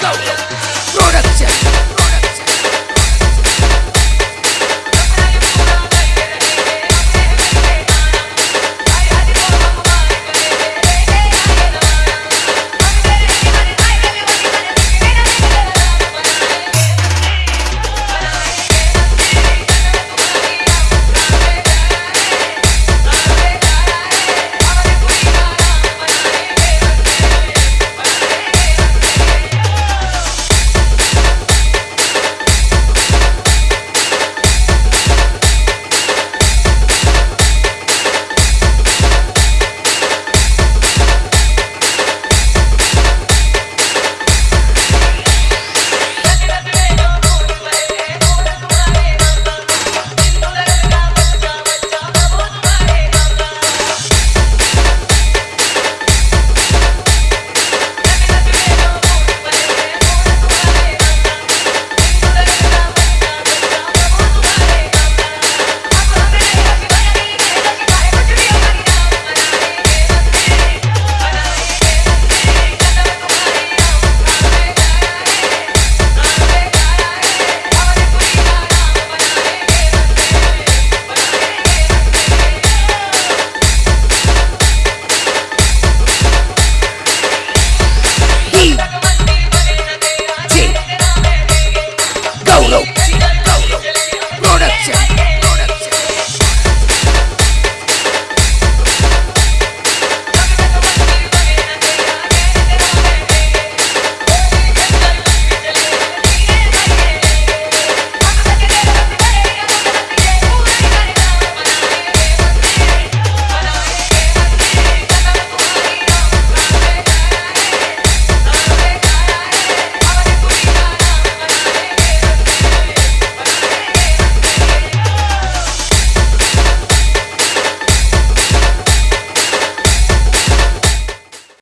go.